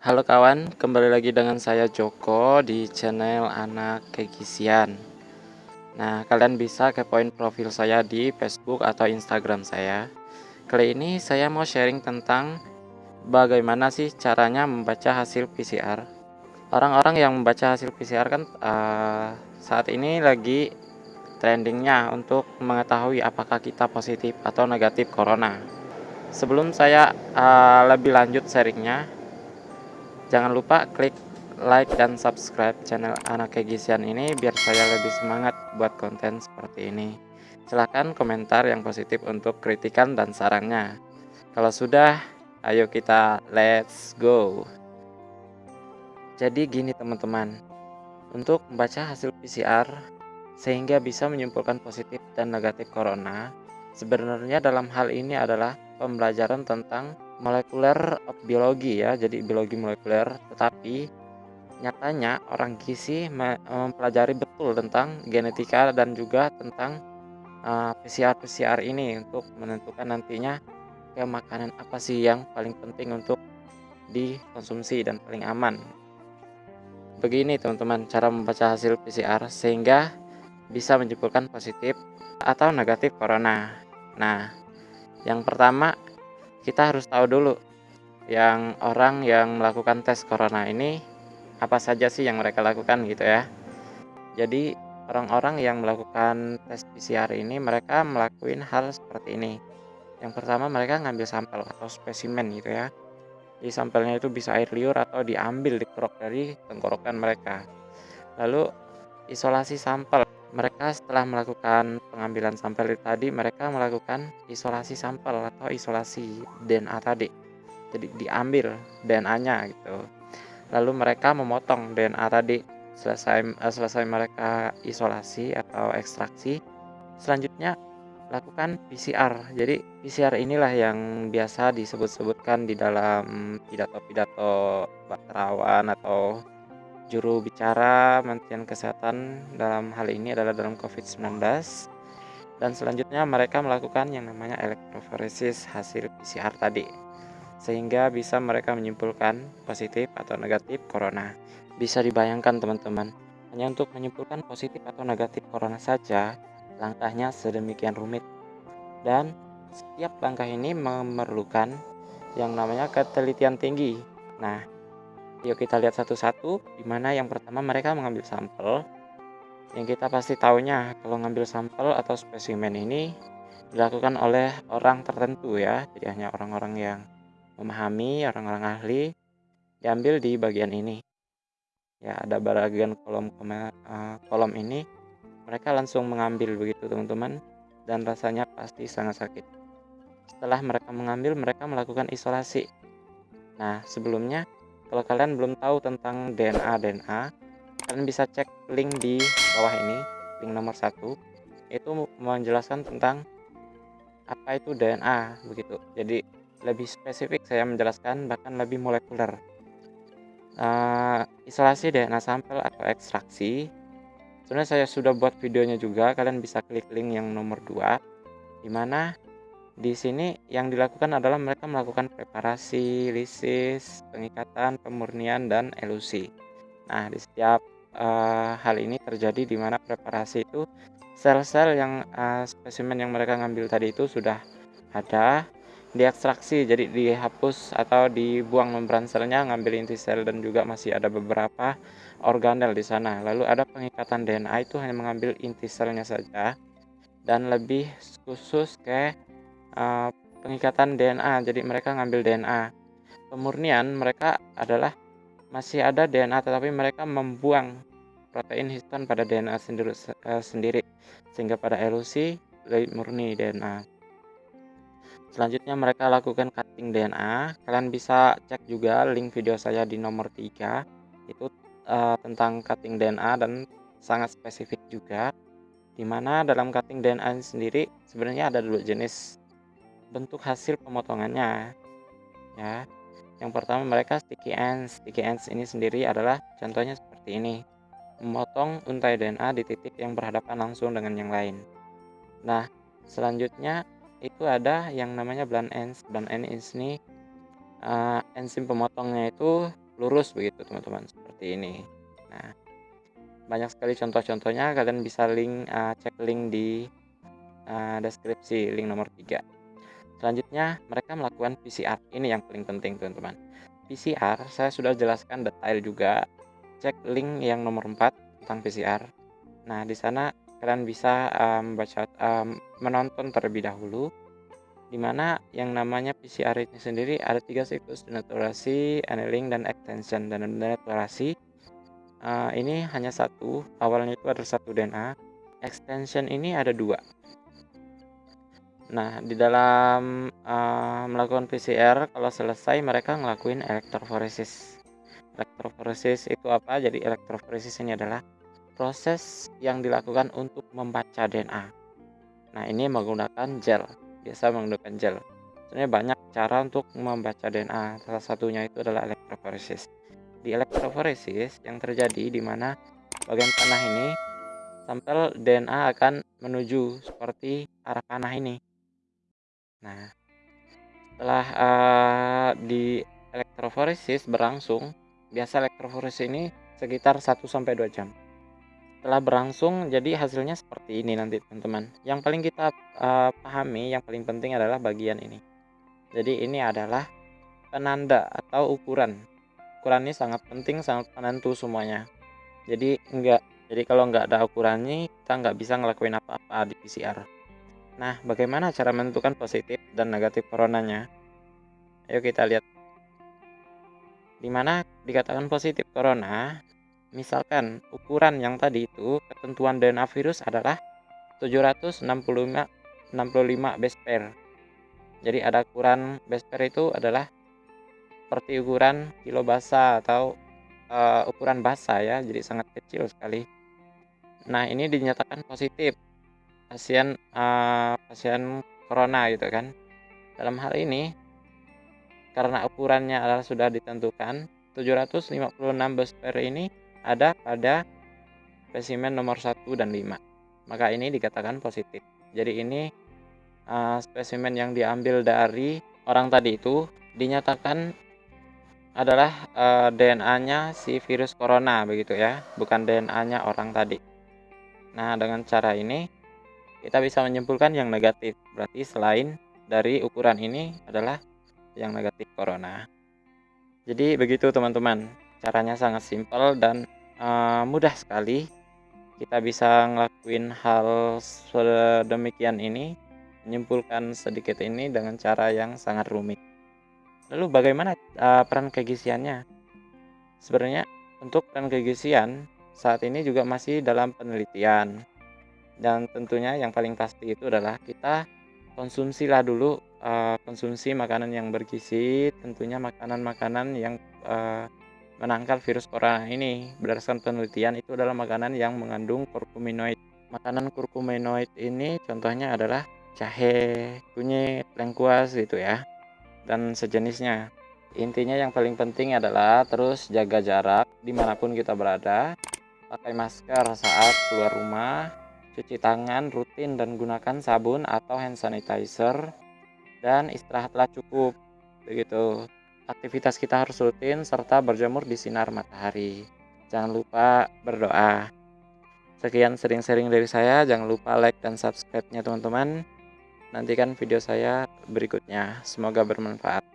Halo kawan, kembali lagi dengan saya Joko di channel Anak Kegisian. Nah, kalian bisa kepoin profil saya di Facebook atau Instagram saya. Kali ini saya mau sharing tentang bagaimana sih caranya membaca hasil PCR. Orang-orang yang membaca hasil PCR kan uh, saat ini lagi trendingnya untuk mengetahui apakah kita positif atau negatif corona. Sebelum saya uh, lebih lanjut sharingnya, Jangan lupa klik like dan subscribe channel Anak Kegisian ini biar saya lebih semangat buat konten seperti ini. Silahkan komentar yang positif untuk kritikan dan sarannya. Kalau sudah, ayo kita let's go. Jadi gini teman-teman, untuk membaca hasil PCR sehingga bisa menyimpulkan positif dan negatif corona, sebenarnya dalam hal ini adalah pembelajaran tentang molekuler biologi ya, jadi biologi molekuler, tetapi nyatanya orang gizi mempelajari betul tentang genetika dan juga tentang uh, PCR-PCR ini untuk menentukan nantinya ke makanan apa sih yang paling penting untuk dikonsumsi dan paling aman. Begini teman-teman cara membaca hasil PCR sehingga bisa menyimpulkan positif atau negatif corona. Nah, yang pertama kita harus tahu dulu yang orang yang melakukan tes corona ini apa saja sih yang mereka lakukan gitu ya. Jadi orang-orang yang melakukan tes PCR ini mereka melakukan hal seperti ini. Yang pertama mereka ngambil sampel atau spesimen gitu ya. Di sampelnya itu bisa air liur atau diambil dikerok dari tenggorokan mereka. Lalu isolasi sampel mereka setelah melakukan pengambilan sampel tadi, mereka melakukan isolasi sampel atau isolasi DNA tadi. Jadi diambil DNA-nya gitu. Lalu mereka memotong DNA tadi. Selesai eh, selesai mereka isolasi atau ekstraksi, selanjutnya lakukan PCR. Jadi PCR inilah yang biasa disebut-sebutkan di dalam pidato-pidato bakterawan atau juru bicara Kementerian Kesehatan dalam hal ini adalah dalam COVID-19 dan selanjutnya mereka melakukan yang namanya elektroforesis hasil PCR tadi sehingga bisa mereka menyimpulkan positif atau negatif corona. Bisa dibayangkan teman-teman, hanya untuk menyimpulkan positif atau negatif corona saja langkahnya sedemikian rumit dan setiap langkah ini memerlukan yang namanya ketelitian tinggi. Nah, Yuk kita lihat satu-satu, di mana yang pertama mereka mengambil sampel. Yang kita pasti tahunya kalau ngambil sampel atau spesimen ini dilakukan oleh orang tertentu ya, jadi hanya orang-orang yang memahami, orang-orang ahli, diambil di bagian ini. Ya, ada bagian kolom uh, kolom ini, mereka langsung mengambil begitu teman-teman, dan rasanya pasti sangat sakit. Setelah mereka mengambil, mereka melakukan isolasi. Nah, sebelumnya kalau kalian belum tahu tentang DNA DNA, kalian bisa cek link di bawah ini, link nomor satu. Itu menjelaskan tentang apa itu DNA begitu. Jadi lebih spesifik saya menjelaskan bahkan lebih molekuler. Uh, isolasi DNA sampel atau ekstraksi. Sebenarnya saya sudah buat videonya juga, kalian bisa klik link yang nomor 2 di mana di sini yang dilakukan adalah mereka melakukan preparasi, lisis, pengikatan, pemurnian, dan elusi. Nah, di setiap uh, hal ini terjadi di mana preparasi itu sel-sel yang uh, spesimen yang mereka ngambil tadi itu sudah ada diekstraksi jadi dihapus atau dibuang membran selnya ngambil inti sel dan juga masih ada beberapa organel di sana lalu ada pengikatan DNA itu hanya mengambil inti selnya saja dan lebih khusus ke uh, pengikatan DNA jadi mereka ngambil DNA pemurnian mereka adalah masih ada DNA tetapi mereka membuang protein histon pada DNA sendiri, uh, sendiri sehingga pada elusi murni DNA selanjutnya mereka lakukan cutting DNA kalian bisa cek juga link video saya di nomor 3 itu uh, tentang cutting DNA dan sangat spesifik juga di mana dalam cutting DNA sendiri sebenarnya ada dua jenis bentuk hasil pemotongannya ya. Yang pertama mereka sticky ends. Sticky ends ini sendiri adalah contohnya seperti ini. Memotong untai DNA di titik yang berhadapan langsung dengan yang lain. Nah selanjutnya itu ada yang namanya blunt ends. Blunt ends ini uh, enzim pemotongnya itu lurus begitu teman-teman seperti ini. Nah banyak sekali contoh-contohnya. Kalian bisa link uh, cek link di uh, deskripsi link nomor 3 selanjutnya mereka melakukan PCR ini yang paling penting teman-teman. PCR saya sudah jelaskan detail juga. Cek link yang nomor 4 tentang PCR nah di sana kalian bisa um, baca um, menonton terlebih dahulu di mana yang namanya PCR ini sendiri ada tiga siklus denaturasi, annealing, dan extension. Dan denaturasi uh, ini hanya satu awalnya itu ada satu DNA extension ini ada dua nah di dalam uh, melakukan PCR kalau selesai mereka ngelakuin elektroforesis. Elektroforesis itu apa? Jadi elektroforesis ini adalah proses yang dilakukan untuk membaca DNA nah ini menggunakan gel biasa menggunakan gel. Sebenarnya banyak cara untuk membaca DNA salah satunya itu adalah elektroforesis. Di elektroforesis yang terjadi di mana bagian panah ini sampel DNA akan menuju seperti arah panah ini. Nah, setelah uh, di elektroforesis berlangsung, biasa elektroforesis ini sekitar 1 sampai 2 jam. Setelah berlangsung, jadi hasilnya seperti ini nanti teman-teman. Yang paling kita uh, pahami, yang paling penting adalah bagian ini. Jadi ini adalah penanda atau ukuran ukuran ini sangat penting sangat penentu semuanya jadi enggak jadi kalau nggak ada ukurannya kita nggak bisa ngelakuin apa-apa di PCR nah bagaimana cara menentukan positif dan negatif coronanya? Ayo kita lihat. Di mana dikatakan positif corona misalkan ukuran yang tadi itu ketentuan DNA virus adalah 765 65 base pair. Jadi ada ukuran base pair itu adalah seperti ukuran kilo basa atau uh, ukuran basa ya, jadi sangat kecil sekali. Nah, ini dinyatakan positif pasien uh, pasien corona gitu kan. Dalam hal ini karena ukurannya adalah sudah ditentukan 756 besper ini ada pada spesimen nomor 1 dan 5. Maka ini dikatakan positif. Jadi ini uh, spesimen yang diambil dari orang tadi itu dinyatakan adalah uh, eh, DNA-nya si virus corona begitu ya, bukan DNA-nya orang tadi. Nah, dengan cara ini kita bisa menyimpulkan yang negatif. Berarti selain dari ukuran ini adalah yang negatif corona. Jadi begitu teman-teman. Caranya sangat simpel dan uh, mudah sekali. Kita bisa ngelakuin hal sedemikian ini, menyimpulkan sedikit ini dengan cara yang sangat rumit. Lalu bagaimana uh, peran kegisiannya? Sebenarnya untuk peran kegisian saat ini juga masih dalam penelitian. Dan tentunya yang paling pasti itu adalah kita konsumsilah dulu uh, konsumsi makanan yang bergizi, tentunya makanan-makanan yang uh, menangkal virus corona ini. Berdasarkan penelitian itu adalah makanan yang mengandung kurkuminoid. Makanan kurkuminoid ini contohnya adalah jahe, kunyit, lengkuas gitu ya dan sejenisnya. Intinya yang paling penting adalah terus jaga jarak di mana pun kita berada, pakai masker saat keluar rumah, cuci tangan rutin dan gunakan sabun atau hand sanitizer, dan istirahatlah cukup. Begitu. Aktivitas kita harus rutin serta berjemur di sinar matahari. Jangan lupa berdoa. Sekian sering-sering dari saya, jangan lupa like dan subscribe-nya teman-teman. Nantikan video saya berikutnya. Semoga bermanfaat.